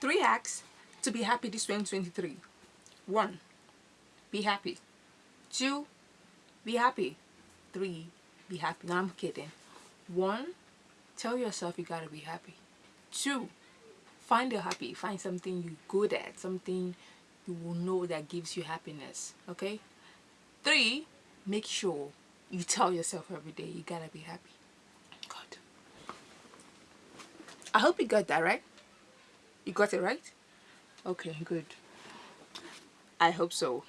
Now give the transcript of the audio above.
three hacks to be happy this 2023 one be happy. Two be happy. Three be happy. No i'm kidding. One tell yourself you gotta be happy. Two find a happy. Find something you're good at something you will know that gives you happiness okay? Three make sure you tell yourself every day you gotta be happy. God. I hope you got that right you got it right? Okay good. I hope so